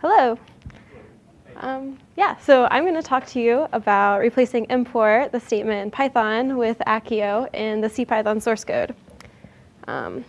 Hello. Um, yeah, so I'm going to talk to you about replacing import, the statement in Python, with Accio in the CPython source code. Um,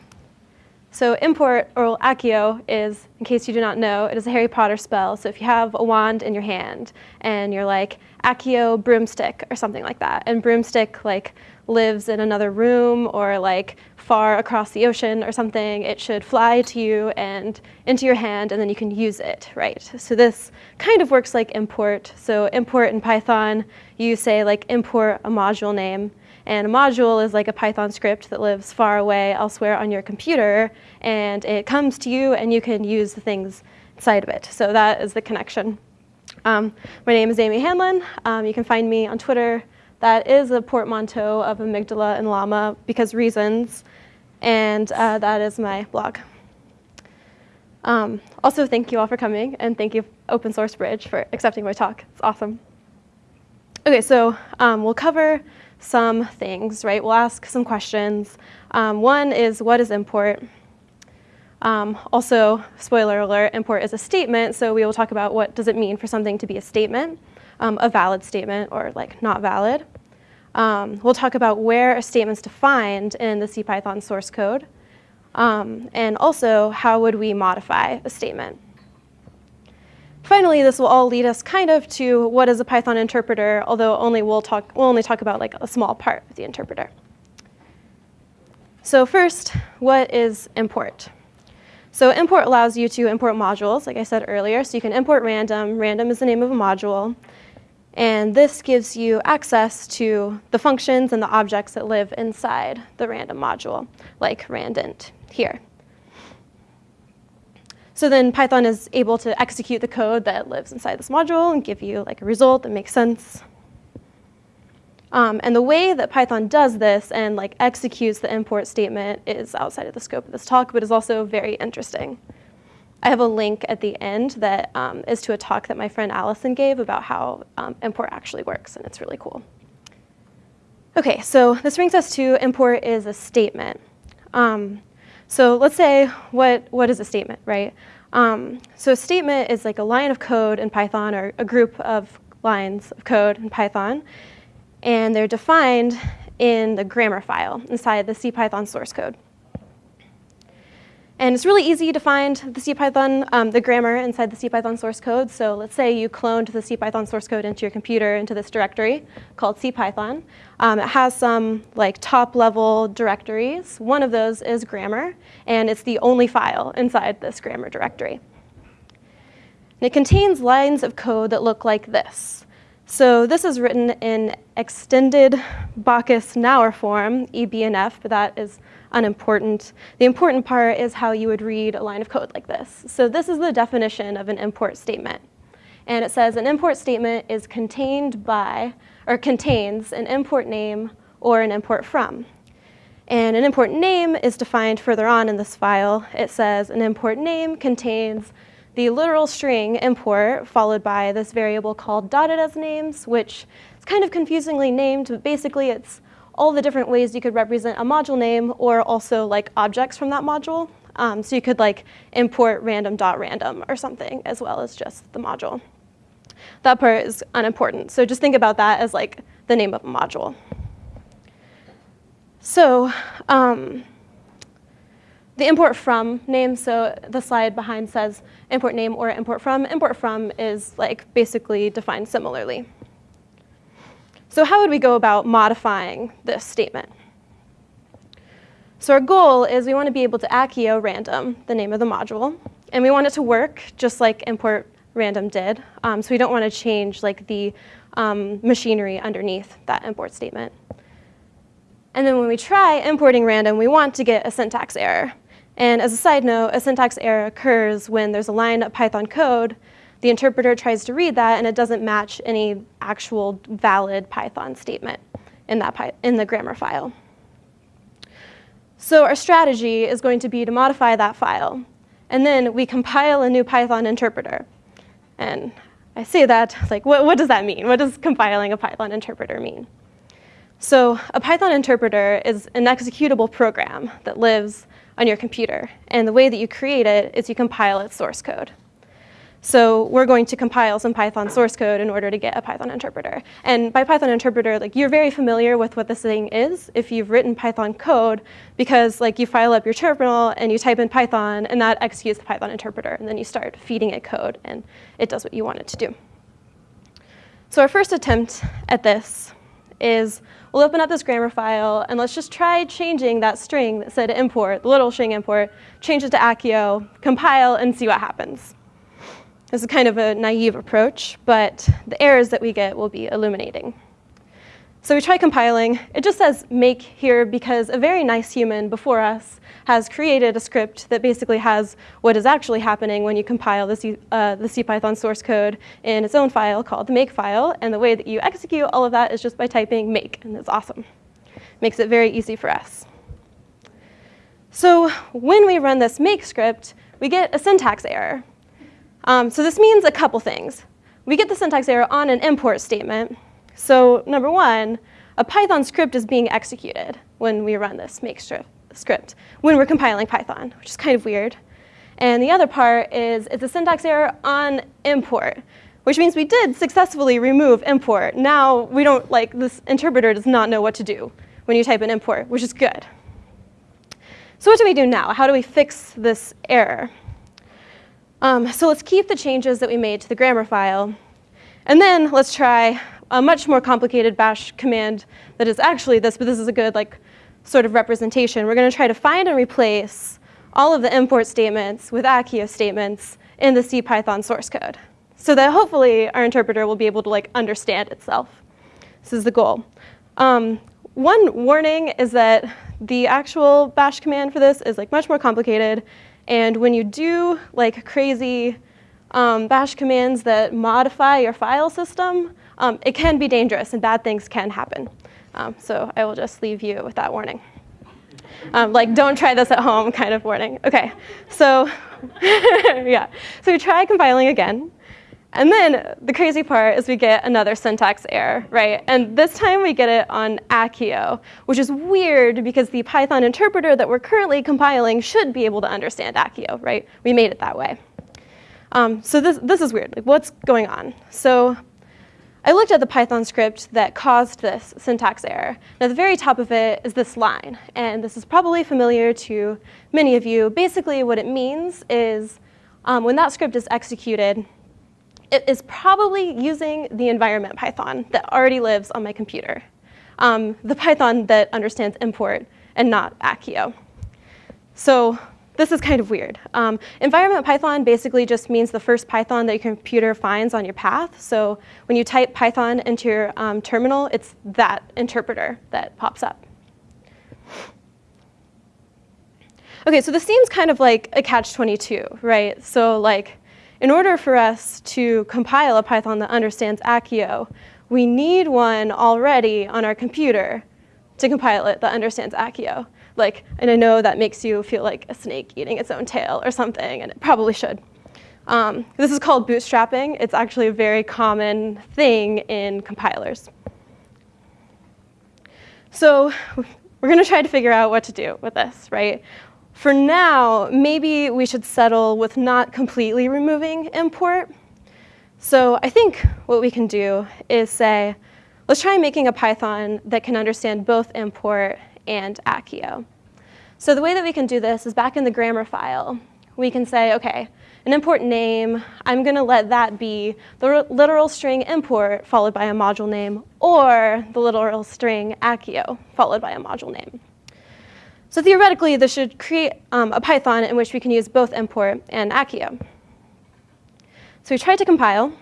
so import, or Accio, is, in case you do not know, it is a Harry Potter spell. So if you have a wand in your hand and you're like, Accio broomstick or something like that, and broomstick like lives in another room or like far across the ocean or something, it should fly to you and into your hand and then you can use it, right? So this kind of works like import. So import in Python, you say like import a module name and a module is like a Python script that lives far away elsewhere on your computer, and it comes to you, and you can use the things inside of it. So that is the connection. Um, my name is Amy Hanlon. Um, you can find me on Twitter. That is a portmanteau of amygdala and llama because reasons, and uh, that is my blog. Um, also, thank you all for coming, and thank you Open Source Bridge for accepting my talk. It's awesome. Okay, so um, we'll cover some things, right? We'll ask some questions. Um, one is, what is import? Um, also, spoiler alert, import is a statement, so we will talk about what does it mean for something to be a statement, um, a valid statement or like not valid. Um, we'll talk about where a statement's defined in the CPython source code, um, and also how would we modify a statement. Finally, this will all lead us kind of to what is a Python interpreter, although only we'll, talk, we'll only talk about like a small part of the interpreter. So first, what is import? So import allows you to import modules, like I said earlier. So you can import random. Random is the name of a module. And this gives you access to the functions and the objects that live inside the random module, like randint here. So then Python is able to execute the code that lives inside this module and give you like a result that makes sense. Um, and the way that Python does this and like executes the import statement is outside of the scope of this talk, but is also very interesting. I have a link at the end that um, is to a talk that my friend Allison gave about how um, import actually works, and it's really cool. Okay, so this brings us to import is a statement. Um, so let's say, what, what is a statement, right? Um, so a statement is like a line of code in Python or a group of lines of code in Python, and they're defined in the grammar file inside the CPython source code. And it's really easy to find the CPython, um, the grammar inside the CPython source code. So let's say you cloned the CPython source code into your computer into this directory called CPython. Um, it has some like top level directories. One of those is grammar, and it's the only file inside this grammar directory. And it contains lines of code that look like this. So this is written in extended Backus-Naur form, EBNF, but that is unimportant. The important part is how you would read a line of code like this. So this is the definition of an import statement. And it says an import statement is contained by, or contains an import name or an import from. And an import name is defined further on in this file. It says an import name contains the literal string import followed by this variable called dotted as names, which is kind of confusingly named, but basically it's all the different ways you could represent a module name or also like objects from that module. Um, so you could like import random.random or something as well as just the module. That part is unimportant. So just think about that as like the name of a module. So um, the import from name, so the slide behind says import name or import from. Import from is like basically defined similarly. So how would we go about modifying this statement? So our goal is we want to be able to accio random, the name of the module, and we want it to work just like import random did. Um, so we don't want to change like the um, machinery underneath that import statement. And then when we try importing random, we want to get a syntax error. And as a side note, a syntax error occurs when there's a line of Python code the interpreter tries to read that and it doesn't match any actual valid Python statement in, that in the grammar file. So our strategy is going to be to modify that file. And then we compile a new Python interpreter. And I say that, like, what, what does that mean? What does compiling a Python interpreter mean? So a Python interpreter is an executable program that lives on your computer. And the way that you create it is you compile its source code. So we're going to compile some Python source code in order to get a Python interpreter. And by Python interpreter, like you're very familiar with what this thing is if you've written Python code, because like you file up your terminal and you type in Python, and that executes the Python interpreter, and then you start feeding it code, and it does what you want it to do. So our first attempt at this is we'll open up this grammar file, and let's just try changing that string that said import, the little string import, change it to Accio, compile, and see what happens. This is kind of a naive approach, but the errors that we get will be illuminating. So we try compiling. It just says make here because a very nice human before us has created a script that basically has what is actually happening when you compile the, C, uh, the CPython source code in its own file called the make file. And the way that you execute all of that is just by typing make, and it's awesome. Makes it very easy for us. So when we run this make script, we get a syntax error. Um, so this means a couple things. We get the syntax error on an import statement. So number one, a Python script is being executed when we run this make script, when we're compiling Python, which is kind of weird. And the other part is it's a syntax error on import, which means we did successfully remove import. Now we don't, like, this interpreter does not know what to do when you type in import, which is good. So what do we do now? How do we fix this error? Um, so let's keep the changes that we made to the grammar file. And then let's try a much more complicated bash command that is actually this, but this is a good like sort of representation. We're going to try to find and replace all of the import statements with Accio statements in the CPython source code so that hopefully our interpreter will be able to like understand itself. This is the goal. Um, one warning is that the actual bash command for this is like much more complicated and when you do like crazy um, bash commands that modify your file system, um, it can be dangerous and bad things can happen. Um, so I will just leave you with that warning. Um, like, don't try this at home kind of warning. Okay, so yeah. So we try compiling again. And then the crazy part is we get another syntax error, right? And this time we get it on Accio, which is weird because the Python interpreter that we're currently compiling should be able to understand Accio, right? We made it that way. Um, so this, this is weird. Like, what's going on? So I looked at the Python script that caused this syntax error. At the very top of it is this line. And this is probably familiar to many of you. Basically, what it means is um, when that script is executed, it is probably using the environment Python that already lives on my computer, um, the Python that understands import and not Accio. So this is kind of weird. Um, environment Python basically just means the first Python that your computer finds on your path. So when you type Python into your um, terminal, it's that interpreter that pops up. Okay, so this seems kind of like a catch-22, right? So like, in order for us to compile a Python that understands Accio, we need one already on our computer to compile it that understands Accio. Like, and I know that makes you feel like a snake eating its own tail or something, and it probably should. Um, this is called bootstrapping. It's actually a very common thing in compilers. So we're going to try to figure out what to do with this, right? For now, maybe we should settle with not completely removing import. So I think what we can do is say, let's try making a Python that can understand both import and Accio. So the way that we can do this is back in the grammar file, we can say, okay, an import name, I'm going to let that be the literal string import followed by a module name, or the literal string Accio followed by a module name. So theoretically, this should create um, a Python in which we can use both import and Accio. So we tried to compile,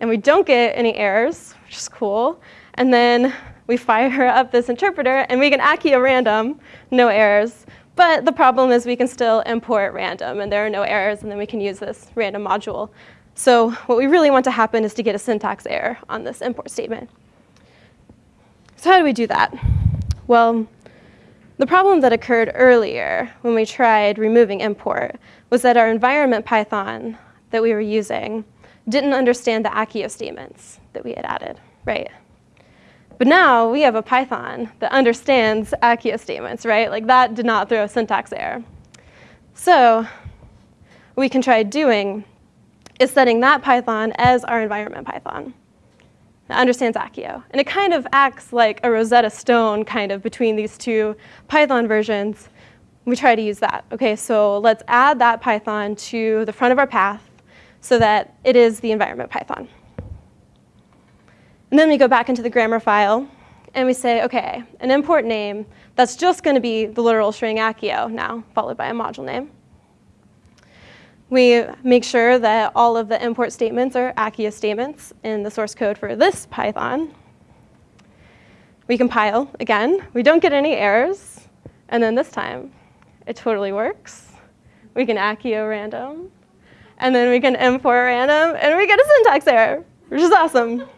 and we don't get any errors, which is cool. And then we fire up this interpreter, and we can Accio random, no errors. But the problem is we can still import random, and there are no errors, and then we can use this random module. So what we really want to happen is to get a syntax error on this import statement. So how do we do that? Well, the problem that occurred earlier when we tried removing import was that our environment Python that we were using didn't understand the Accio statements that we had added, right? But now we have a Python that understands Accio statements, right? Like that did not throw a syntax error. So we can try doing is setting that Python as our environment Python that understands Accio. And it kind of acts like a Rosetta Stone kind of between these two Python versions. We try to use that. Okay, so let's add that Python to the front of our path so that it is the environment Python. And then we go back into the grammar file and we say, okay, an import name, that's just going to be the literal string Accio now, followed by a module name. We make sure that all of the import statements are Accio statements in the source code for this Python. We compile again. We don't get any errors. And then this time, it totally works. We can Accio random. And then we can import random, and we get a syntax error, which is awesome.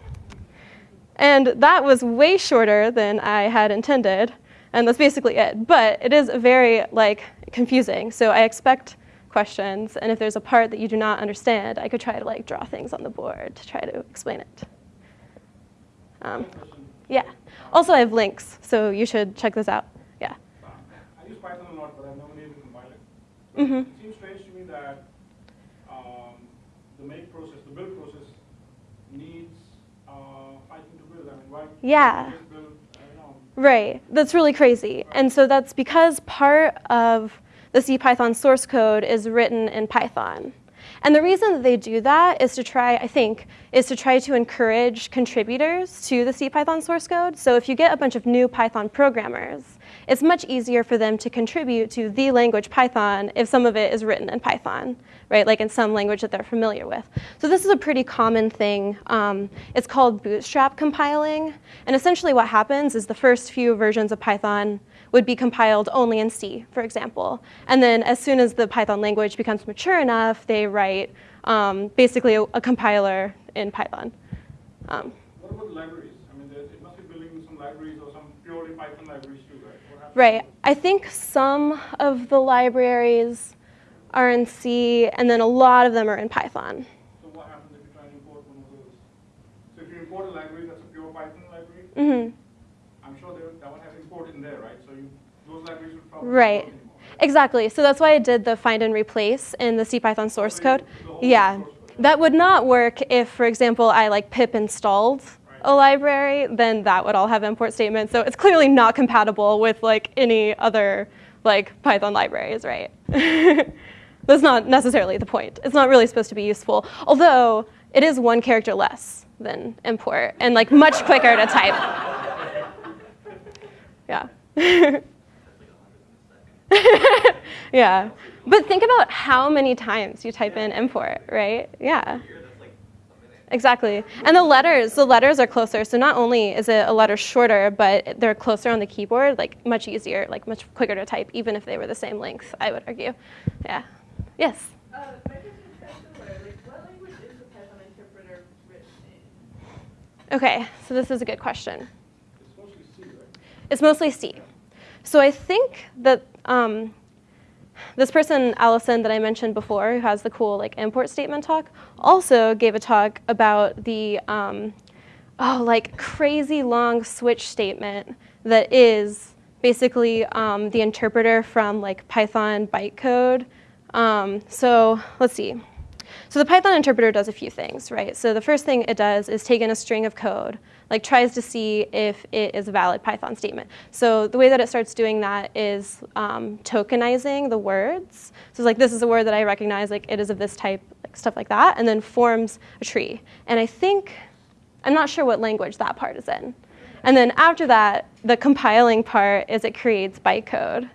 And that was way shorter than I had intended. And that's basically it. But it is very like confusing. So I expect questions, and if there's a part that you do not understand, I could try to like draw things on the board to try to explain it. Um, yeah. Also, I have links, so you should check this out. Yeah. I use Python a lot, but I've never needed to compile it. Mm-hmm. It seems strange to me that um, the make process, the build process, needs uh, Python to why? Yeah. Right. That's really crazy. And so that's because part of the CPython source code is written in Python. And the reason that they do that is to try, I think, is to try to encourage contributors to the CPython source code. So if you get a bunch of new Python programmers, it's much easier for them to contribute to the language Python if some of it is written in Python, right? Like in some language that they're familiar with. So this is a pretty common thing. Um, it's called bootstrap compiling. And essentially what happens is the first few versions of Python would be compiled only in C, for example. And then as soon as the Python language becomes mature enough, they write um, basically a, a, compiler in Python. Um, what about libraries? I mean, it must be building some libraries or some purely Python libraries right? I think some of the libraries are in C, and then a lot of them are in Python. So what happens if you try to import one of those? So if you import a library that's a pure Python library, mm -hmm. I'm sure that would have imported in there, right? So you, those libraries would probably right. Anymore, Exactly. So that's why I did the find and replace in the CPython source code. Yeah. Source code. That would not work if, for example, I like pip installed. A library, then that would all have import statements. So it's clearly not compatible with like any other like Python libraries, right? That's not necessarily the point. It's not really supposed to be useful, although it is one character less than import and like much quicker to type. Yeah. yeah. But think about how many times you type in import, right? Yeah. Exactly. And the letters, the letters are closer. So not only is it a letter shorter, but they're closer on the keyboard, like much easier, like much quicker to type, even if they were the same length, I would argue. Yeah. Yes? Uh, okay, so this is a good question. It's mostly C, right? It's mostly C. So I think that um, this person, Allison, that I mentioned before, who has the cool like import statement talk, also gave a talk about the um, oh like crazy long switch statement that is basically um, the interpreter from like Python bytecode. Um, so let's see. So the Python interpreter does a few things, right? So the first thing it does is take in a string of code, like tries to see if it is a valid Python statement. So the way that it starts doing that is um, tokenizing the words. So it's like, this is a word that I recognize, like it is of this type, like stuff like that, and then forms a tree. And I think, I'm not sure what language that part is in. And then after that, the compiling part is it creates bytecode.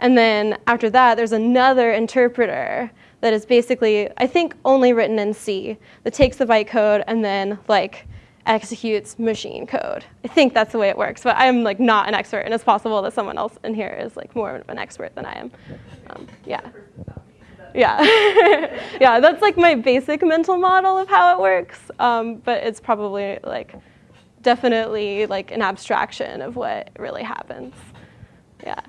And then after that, there's another interpreter that is basically, I think, only written in C that takes the bytecode and then like executes machine code. I think that's the way it works, but I'm like not an expert, and it's possible that someone else in here is like more of an expert than I am. Um, yeah. Yeah, yeah, that's like my basic mental model of how it works, um, but it's probably like definitely like an abstraction of what really happens. Yeah.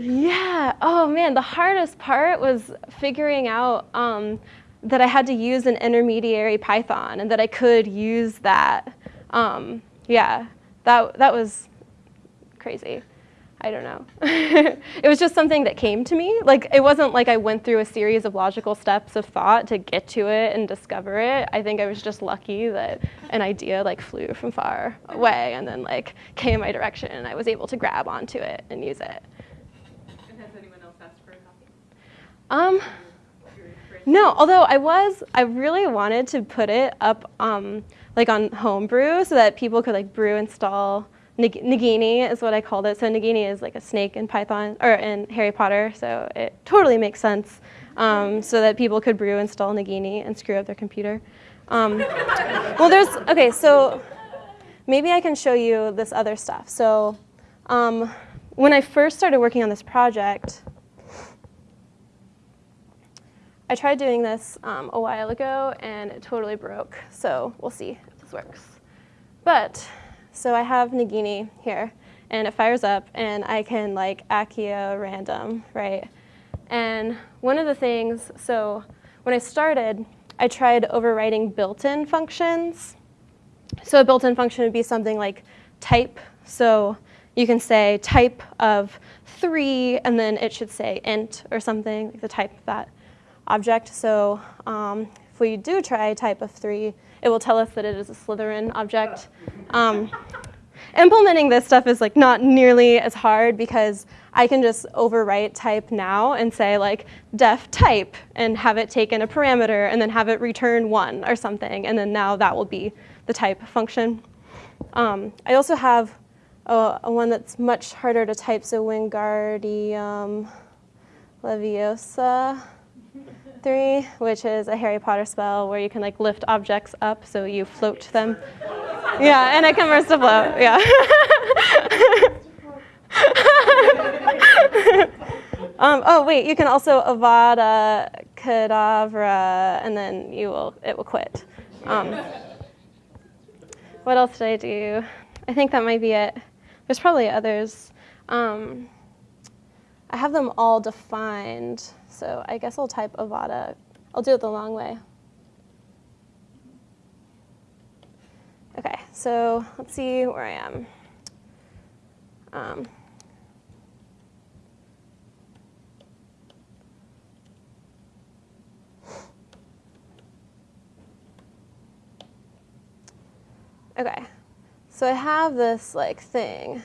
Yeah. Oh man, the hardest part was figuring out um, that I had to use an intermediary Python and that I could use that. Um, yeah, that that was crazy. I don't know. it was just something that came to me. Like it wasn't like I went through a series of logical steps of thought to get to it and discover it. I think I was just lucky that an idea like flew from far away and then like came in my direction and I was able to grab onto it and use it. And has anyone else asked for a copy? Um, no, although I was, I really wanted to put it up um, like on homebrew so that people could like brew install Nag- Nagini is what I called it. So Nagini is like a snake in Python or in Harry Potter. So it totally makes sense. Um, so that people could brew install Nagini and screw up their computer. Um, well, there's okay. So maybe I can show you this other stuff. So um, when I first started working on this project. I tried doing this um, a while ago and it totally broke. So we'll see if this works. But so I have Nagini here and it fires up and I can like Accio random, right? And one of the things, so when I started, I tried overwriting built-in functions. So a built-in function would be something like type. So you can say type of three, and then it should say int or something, like the type of that object. So um, if we do try type of three, it will tell us that it is a Slytherin object. Um, implementing this stuff is like not nearly as hard because I can just overwrite type now and say like def type and have it take in a parameter and then have it return one or something, and then now that will be the type function. Um, I also have a, a one that's much harder to type, so Wingardium Leviosa 3, which is a Harry Potter spell where you can like lift objects up so you float them. Yeah, and it converts to float. Yeah. um, oh wait, you can also Avada Kedavra, and then you will it will quit. Um, what else did I do? I think that might be it. There's probably others. Um, I have them all defined, so I guess I'll type Avada. I'll do it the long way. Okay, so let's see where I am. Um, okay, so I have this like thing.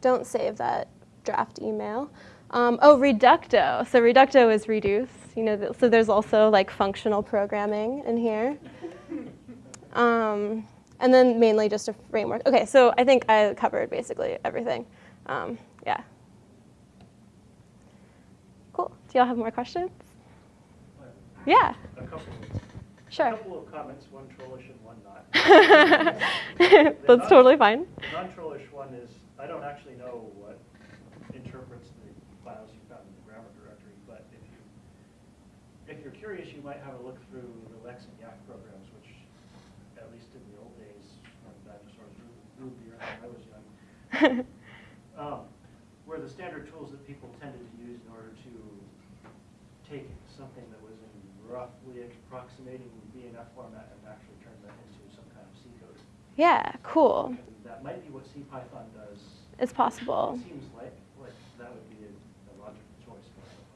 Don't save that draft email. Um, oh, Reducto. So Reducto is reduce. You know, th- so there's also like functional programming in here. Um, and then mainly just a framework. Okay, so I think I covered basically everything. Um, yeah. Cool. Do y'all have more questions? Yeah, A couple, a sure. couple of comments, one trollish and one not. That's totally fine. Non-trollish one is, I don't actually know what interprets the files you found in the grammar directory, but if you, if you're curious, you might have a look through the Lex and Yacc programs, which, at least in the old days, when dinosaurs the earth when I was young, um, were the standard tools that people tended to use in order to take something that was in roughly approximating BNF format and actually turn that into some kind of C code. yeah, cool. And that might be what CPython does. It's possible. It seems like, like that would be a a logical choice for Python. Yeah. Yeah. Messing around in the grammar directory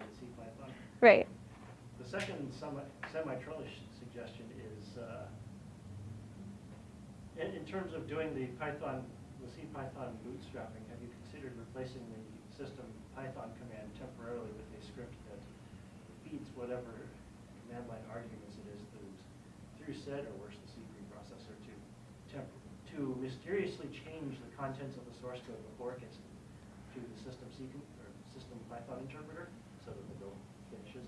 in CPython. Right. The second semi- semi-trollish suggestion is, uh, in, in terms of doing the Python, the CPython bootstrapping, have you considered replacing the system Python command temporarily with a script that feeds whatever command line arguments it is through, through sed or worse, the C preprocessor to temp, to mysteriously change the contents of the source code before it gets to the system C, or system Python interpreter, so that the build finishes.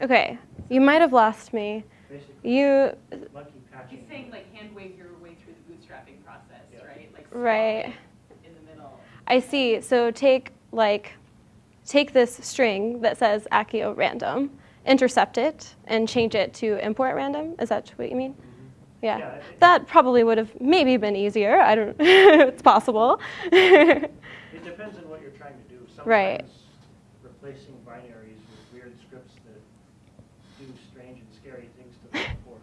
Okay. You might have lost me. Basically, You, monkey patching. He's saying like hand wave your way through the bootstrapping process, Yeah. right? Like right. in the middle. I see. So take like take this string that says Accio random, intercept it, and change it to import random. Is that what you mean? Mm-hmm. Yeah. Yeah, That probably would have maybe been easier. I don't. it's possible. It depends on what you're trying to do. Right. Replacing binaries with weird scripts that do strange and scary things to them or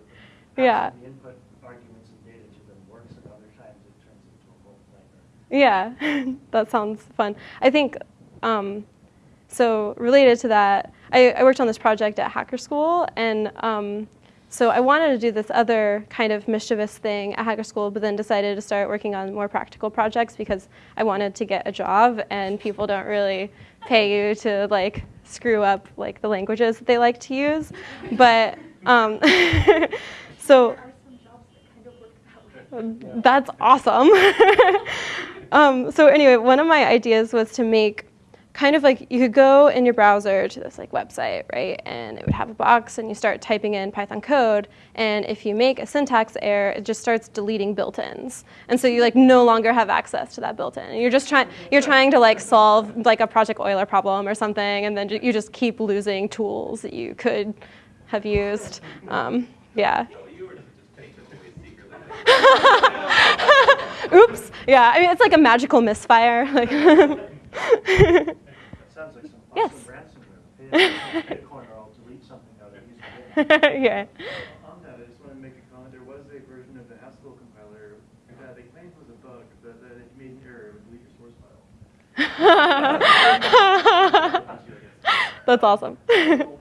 Yeah. the input arguments and data to them works enough Yeah, that sounds fun. I think um, so. Related to that, I, I worked on this project at Hacker School, and um, so I wanted to do this other kind of mischievous thing at Hacker School, but then decided to start working on more practical projects because I wanted to get a job, and people don't really pay you to like screw up like the languages that they like to use. But um, so There are some jobs that kind of work that way. that's awesome. um, so anyway, one of my ideas was to make kind of like you could go in your browser to this like website, right? And it would have a box and you start typing in Python code and if you make a syntax error, it just starts deleting built-ins. And so you like no longer have access to that built-in. And you're just trying you're trying to like solve like a project Euler problem or something and then you just keep losing tools that you could have used. Um, yeah. Oops. Yeah, I mean, it's like a magical misfire. Like, That sounds like some Yes. ransomware. Pay attention to Bitcoin or I'll delete something out of yeah. On that, I just want to make a comment. There was a version of the Haskell compiler that they claimed was a bug, but that if you made an error, it would delete your source file. That's awesome. So,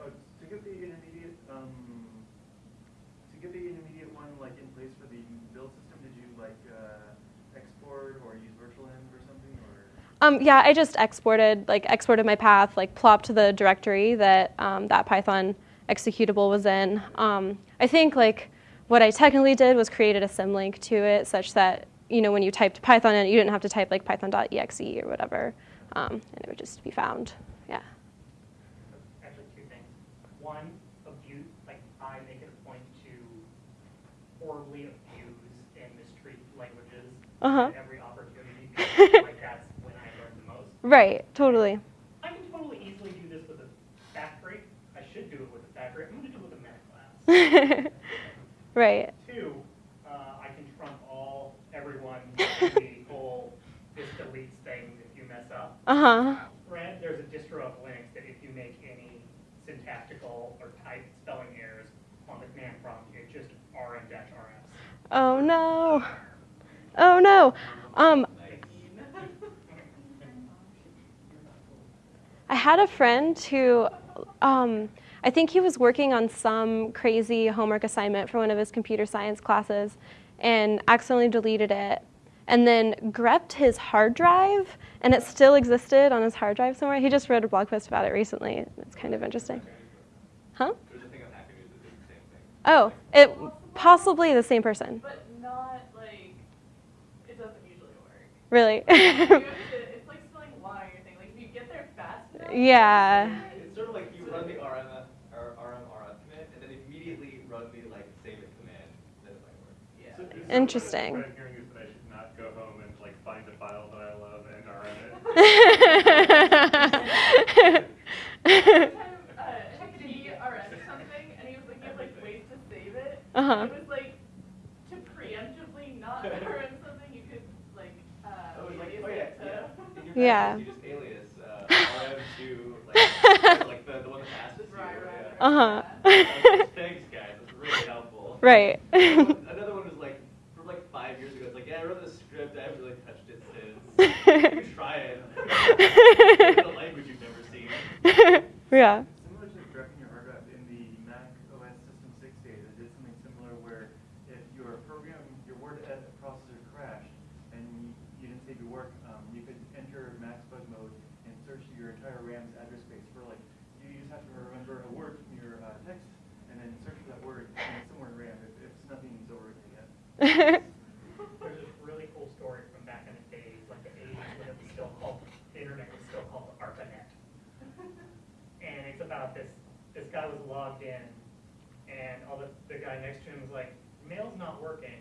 uh, to get the intermediate, um, to get the intermediate one like in place for the build system, did you uh, like uh, export or use virtual env or something, or? Um, yeah, I just exported, like, exported my path, like, plopped the directory that um, that Python executable was in. Um, I think, like, what I technically did was created a symlink to it, such that you know when you typed Python in, you didn't have to type like Python.exe or whatever, um, and it would just be found. Yeah. actually two things. One, abuse, like I make it a point to horribly abuse and mistreat languages Uh-huh. at every opportunity because I feel like that's when I learn the most. Right. Totally. I can totally easily do this with a factory. I should do it with a factory. I'm going to do it with a meta class. right. Two, uh, I can trump all, everyone, the whole this deletes things if you mess up. Uh huh. Brad, there's a distro of Linux that if you make any syntactical or type spelling errors on the command prompt, it just rm-rs. Oh no. Oh no. Um, I had a friend who, um, I think he was working on some crazy homework assignment for one of his computer science classes and accidentally deleted it and then grepped his hard drive and it still existed on his hard drive somewhere. He just wrote a blog post about it recently. It's kind of interesting. Huh? There's a thing on Hacker News that did the same thing. Oh, it possibly the same person. But not like, it doesn't usually work. Really? You have to- It's like spelling Y or anything. Like if you get there fast enough. Yeah. It's sort of like you run the RM, or RMRF command, and then immediately run the like save it command, then it might work. Yeah. So is Interesting. What I'm hearing is that I should not go home and like find a file that I love and rm it. Uh, Hector RS or something, and he was like, you have like ways to save it. Uh-huh. It was like, to preemptively not rm something, you could like, uh, Oh, like, oh yeah, to. yeah. Yeah. messages, You just alias uh, RM to like, like the, the one that passes you. Right, right, yeah. Uh-huh. Thanks, guys. That's really helpful. Right. Another one was like from like five years ago. It's like, yeah, I wrote this script. I haven't really touched it since. you try it. It's a language you've never seen. yeah. Similar to directing your hard drive in the Mac OS System 6 days, I did something similar where if your program, your word edit processor crashed and you, you didn't save your work, um, you could enter MacsBug mode and search your entire RAM's address space for like, you just have to remember a word from your uh, text and then search for that word and it's somewhere in RAM if, if nothing's overwritten yet. There's this really cool story from back in the days, like the 80s, when it was still called, the internet was still called ARPANET. And it's about this, this guy was logged in, and all the, the guy next to him was like, mail's not working.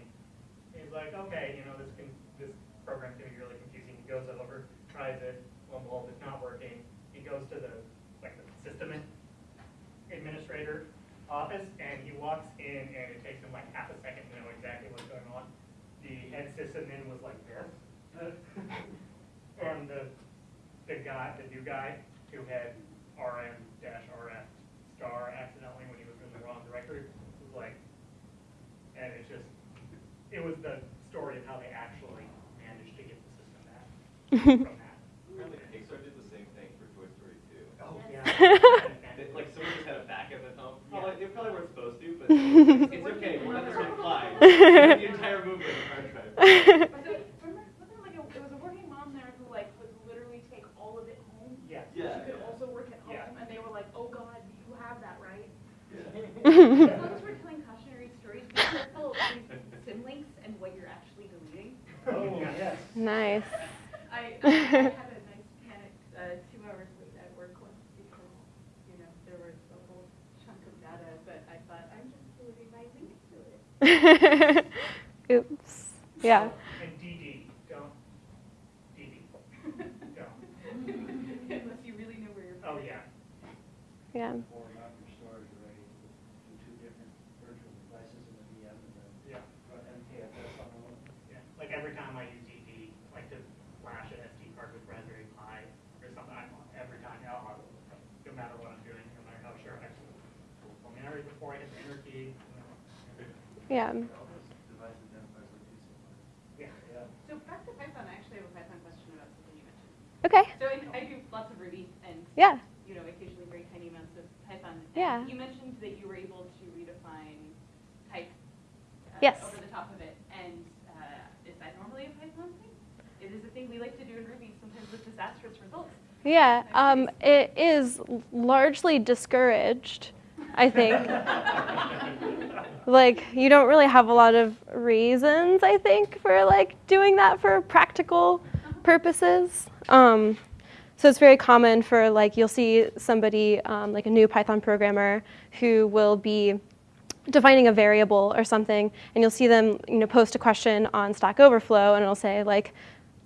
He's like, okay, you know, this can, this program's gonna be really confusing. He goes over, tries it, and behold, it's not working. He goes to the, like, the system administrator office, and he walks in, and it takes him like half a second to know exactly. The head sysadmin was like this. And the, the guy, the new guy, who had RM dash RF star accidentally when he was in the wrong directory, was like, and it's just, it was the story of how they actually managed to get the system back from that. Apparently Pixar did the same thing for Toy Story 2. Oh, They- Like someone just had a backup at home. Probably, they probably weren't supposed to, but it's, it's okay. We're not gonna fly. the entire movie there like a, there was a working mom there who like would literally take all of it home? Yes. Yeah. She could also work at home, Yeah. and they were like, oh God, you have that, right? Yeah. As long as we're telling cautionary stories, be careful of these symlinks and what you're actually deleting. Oh, yes. nice. I, I had a nice panic uh, two hours late at work once because, you know, there was a whole chunk of data, but I thought, I'm just deleting my link to it. Oops. Yeah. And DD, don't, DD, don't. Unless you really know where you're. Oh, putting it. yeah. Yeah. Or not your storage array, do two different virtual devices in the VM Yeah. run MKFS on one. Yeah, like every time I use DD, like to flash an SD card with Raspberry Pi or something, I'm, every time, you know, I'll- no matter what I'm doing, no matter how sure I can. I mean, I read before I hit the enter key. Yeah. All those device identifiers look too similar. Yeah. Yeah. So back to Python, I actually have a Python question about something you mentioned. Okay. So I, I do lots of Ruby and, Yeah. you know, occasionally very tiny amounts of Python. Yeah. You mentioned that you were able to redefine type uh, Yes. over the top of it. And uh, is that normally a Python thing? It is a thing we like to do in Ruby, sometimes with disastrous results. Yeah. Um, it is largely discouraged, I think. like you don't really have a lot of reasons, I think, for like doing that for practical purposes. Um, so it's very common for like you'll see somebody um, like a new Python programmer who will be defining a variable or something, and you'll see them you know post a question on Stack Overflow, and it'll say like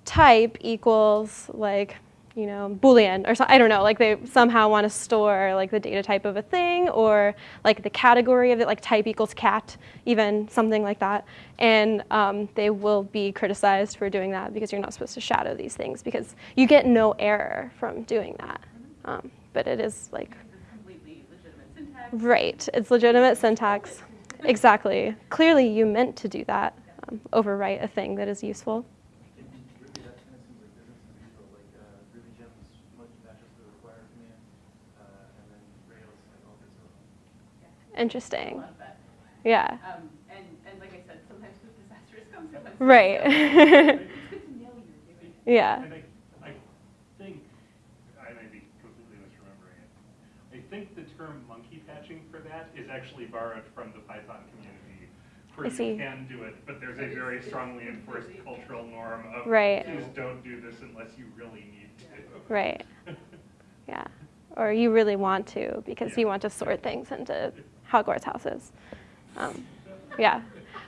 type equals like you know boolean or so, I don't know like they somehow want to store like the data type of a thing or like the category of it like type equals cat even something like that and um, they will be criticized for doing that because you're not supposed to shadow these things because you get no error from doing that um, but it is like. Right, it's legitimate syntax. Exactly. Clearly, you meant to do that, um, overwrite a thing that is useful. In in Ruby, that kind of seems like business as usual, like uh, Ruby gems monkey patches the require command, uh, and then Rails like all this stuff. Interesting. I love that. Yeah. Um, and, and like I said, sometimes with disastrous consequences. Right. It's good to know you're doing it. Yeah. And I, I think, I may be completely misremembering it. I think the term monkey patching for that is actually borrowed from the Python community. Where I see. you can do it, but there's a very strongly enforced cultural norm of Right. please don't do this unless you really need to. Right. Yeah. Or you really want to because Yeah. you want to sort things into Hogwarts houses. Um, yeah.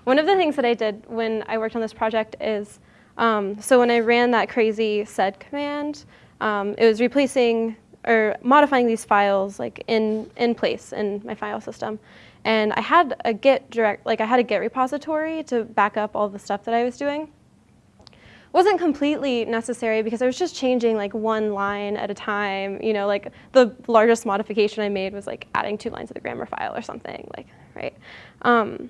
One of the things that I did when I worked on this project is um, so when I ran that crazy sed command, um, it was replacing or modifying these files like in in place in my file system, and I had a Git direct like I had a Git repository to back up all the stuff that I was doing wasn't completely necessary because I was just changing like one line at a time. You know, like the largest modification I made was like adding two lines of the grammar file or something, like right. Um,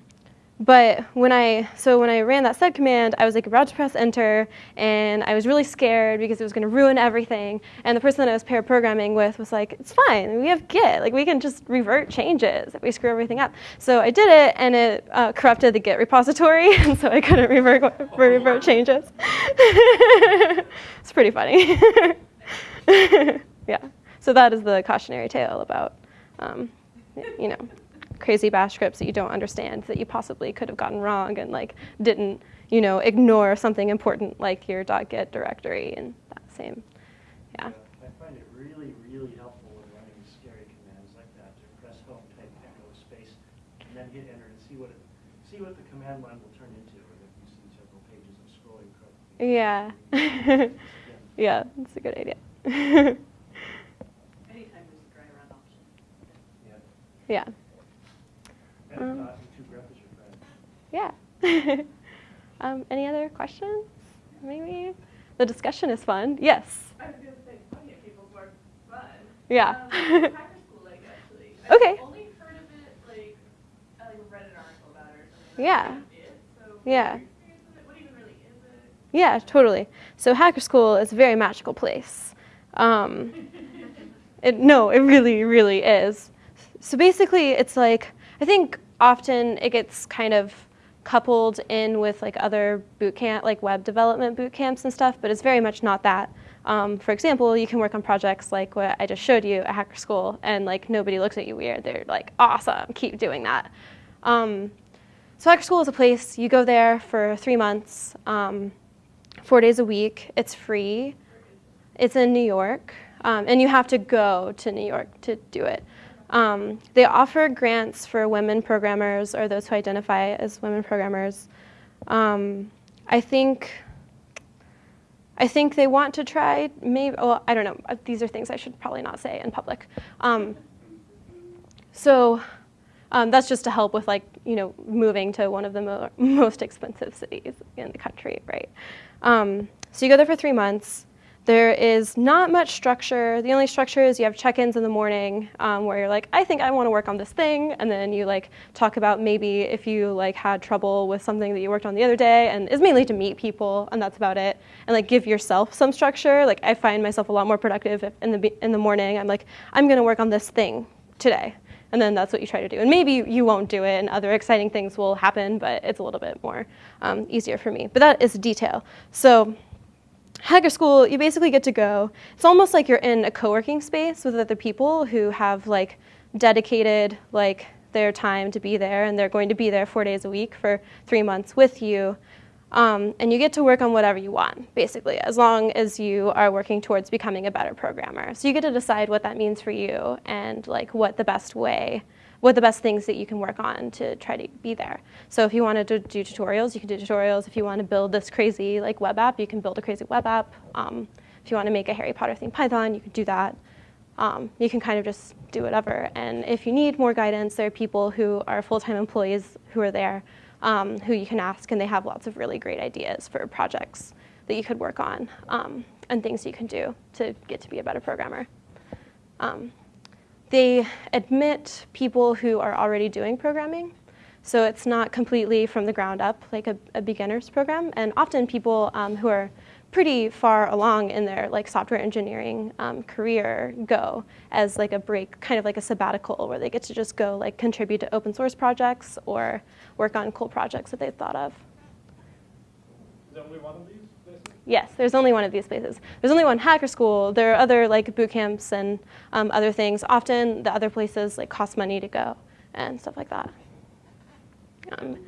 but when I so when I ran that sed command, I was like about to press enter, and I was really scared because it was going to ruin everything. And the person that I was pair programming with was like, "It's fine. We have Git. Like we can just revert changes if we screw everything up." So I did it, and it uh, corrupted the Git repository, and so I couldn't revert revert changes. it's pretty funny. yeah. So that is the cautionary tale about, um, you know, crazy bash scripts that you don't understand that you possibly could have gotten wrong and like didn't, you know, ignore something important like your .git directory and that same, yeah. I find it really, really helpful when running scary commands like that to press home, type echo space, and then hit enter and see what it, see what the command line will turn into, and if you see several pages of scrolling code. Yeah. Yeah, that's a good idea. Anytime there's a dry run option. Yeah. Yeah. Friend. Yeah. um, any other questions? Maybe? The discussion is fun. Yes. I was gonna say, funny if people's work fun. Yeah. Um, school, like, actually. I've Okay. only heard of it, like, I like read an article about it or something. Yeah. That's. So, Yeah. what's your experience with it? Really? Yeah, totally. So Hacker School is a very magical place. Um, it, no, it really, really is. So basically, it's like, I think often it gets kind of coupled in with like other boot camp, like web development boot camps and stuff, but it's very much not that. Um, for example, you can work on projects like what I just showed you at Hacker School, and like nobody looks at you weird. They're like, awesome, keep doing that. Um, so Hacker School is a place you go there for three months, um, four days a week. It's free. It's in New York, um, and you have to go to New York to do it. Um, they offer grants for women programmers or those who identify as women programmers. Um, I think I think they want to try, maybe, well, I don't know. Uh, these are things I should probably not say in public. Um, so um, that's just to help with like, you know, moving to one of the mo most expensive cities in the country, right? Um, so you go there for three months. There is not much structure. The only structure is you have check-ins in the morning um, where you're like, I think I want to work on this thing, and then you like talk about maybe if you like had trouble with something that you worked on the other day, and it's mainly to meet people, and that's about it. And like give yourself some structure. Like I find myself a lot more productive if in the in the morning. I'm like, I'm going to work on this thing today, and then that's what you try to do. And maybe you won't do it, and other exciting things will happen, but it's a little bit more um, easier for me. But that is detail. So Hacker School, you basically get to go. It's almost like you're in a co-working space with other people who have like dedicated like their time to be there, and they're going to be there four days a week for three months with you. Um, and you get to work on whatever you want, basically, as long as you are working towards becoming a better programmer. So you get to decide what that means for you and like what the best way what the best things that you can work on to try to be there. So if you wanted to do, tutorials, you can do tutorials. If you want to build this crazy like web app, you can build a crazy web app. Um, if you want to make a Harry Potter themed Python, you can do that. Um, you can kind of just do whatever. And if you need more guidance, there are people who are full-time employees who are there um, who you can ask, and they have lots of really great ideas for projects that you could work on um, and things you can do to get to be a better programmer. Um, they admit people who are already doing programming. So it's not completely from the ground up like a, a beginner's program. And often people um, who are pretty far along in their like software engineering um, career go as like a break, kind of like a sabbatical where they get to just go like contribute to open source projects or work on cool projects that they've thought of. Is there only one of these? Yes, there's only one of these places. There's only one hacker school. There are other like boot camps and um, other things. Often the other places like cost money to go and stuff like that. Um,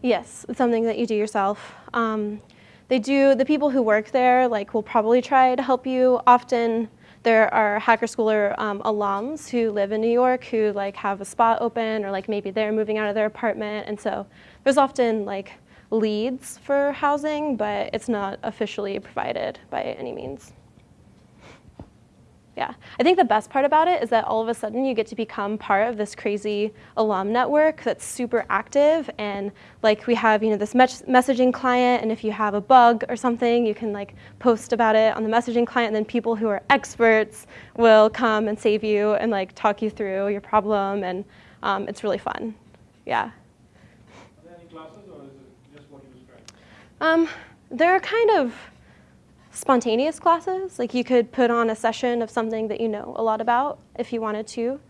yes, it's something that you do yourself. Um, they do, the people who work there like will probably try to help you. Often there are Hacker Schooler um, alums who live in New York who like have a spot open or like maybe they're moving out of their apartment. And so there's often like leads for housing, but it's not officially provided by any means. Yeah, I think the best part about it is that all of a sudden you get to become part of this crazy alum network that's super active and like we have, you know, this messaging client and if you have a bug or something, you can like post about it on the messaging client and then people who are experts will come and save you and like talk you through your problem and um, it's really fun. Yeah. Are there any classes or is it just what you Um, they're kind of spontaneous classes. Like you could put on a session of something that you know a lot about if you wanted to.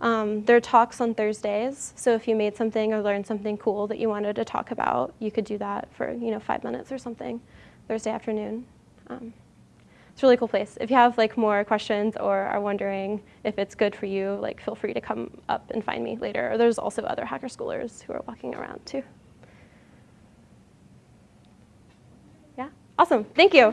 Um, there are talks on Thursdays, so if you made something or learned something cool that you wanted to talk about, you could do that for you know five minutes or something Thursday afternoon. Um, it's a really cool place. If you have like more questions or are wondering if it's good for you, like feel free to come up and find me later. Or there's also other hacker schoolers who are walking around too. Awesome. Thank you.